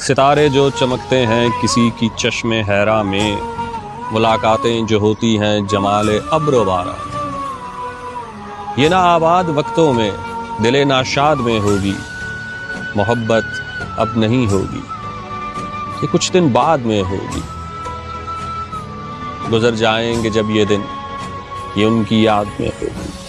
ستارے جو چمکتے ہیں کسی کی چشم حیرا میں، ملاقاتیں جو ہوتی ہیں جمال ابر و بارہ۔ یہ نہ آباد وقتوں میں، دل ناشاد میں ہوگی۔ محبت اب نہیں ہوگی، یہ کچھ دن بعد میں ہوگی۔ گزر جائیں گے جب یہ دن، یہ ان کی یاد میں ہوگی۔